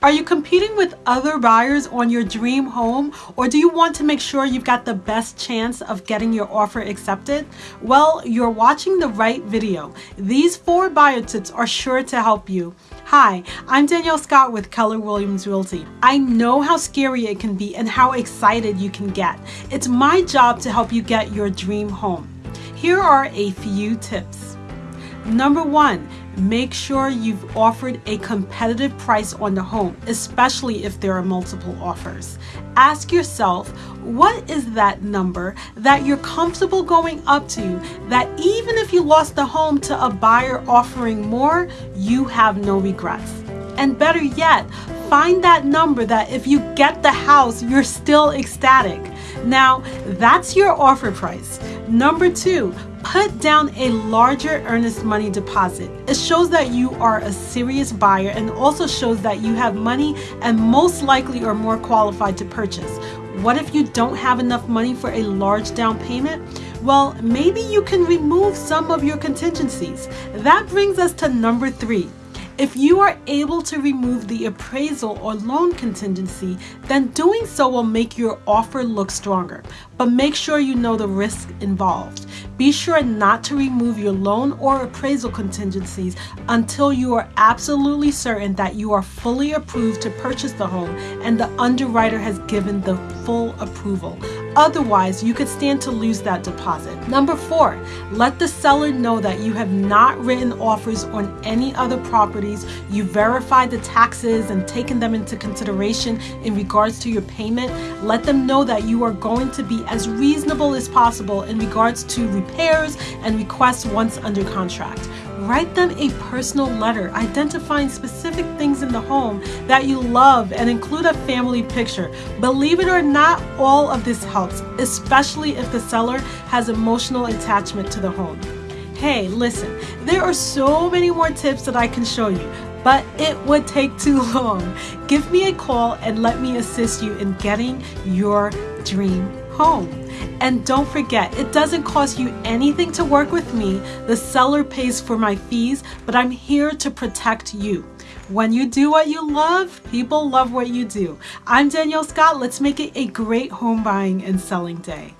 Are you competing with other buyers on your dream home or do you want to make sure you've got the best chance of getting your offer accepted? Well, you're watching the right video. These four buyer tips are sure to help you. Hi, I'm Danielle Scott with Keller Williams Realty. I know how scary it can be and how excited you can get. It's my job to help you get your dream home. Here are a few tips. Number one, make sure you've offered a competitive price on the home, especially if there are multiple offers. Ask yourself, what is that number that you're comfortable going up to that even if you lost the home to a buyer offering more, you have no regrets? And better yet, find that number that if you get the house, you're still ecstatic. Now, that's your offer price. Number two, put down a larger earnest money deposit. It shows that you are a serious buyer and also shows that you have money and most likely are more qualified to purchase. What if you don't have enough money for a large down payment? Well, maybe you can remove some of your contingencies. That brings us to number three. If you are able to remove the appraisal or loan contingency, then doing so will make your offer look stronger. But make sure you know the risk involved. Be sure not to remove your loan or appraisal contingencies until you are absolutely certain that you are fully approved to purchase the home and the underwriter has given the full approval. Otherwise, you could stand to lose that deposit. Number four, let the seller know that you have not written offers on any other properties. You verified the taxes and taken them into consideration in regards to your payment. Let them know that you are going to be as reasonable as possible in regards to repairs and requests once under contract. Write them a personal letter identifying specific things in the home that you love and include a family picture. Believe it or not, all of this helps, especially if the seller has emotional attachment to the home. Hey, listen, there are so many more tips that I can show you, but it would take too long. Give me a call and let me assist you in getting your dream home. And don't forget, it doesn't cost you anything to work with me. The seller pays for my fees, but I'm here to protect you. When you do what you love, people love what you do. I'm Danielle Scott. Let's make it a great home buying and selling day.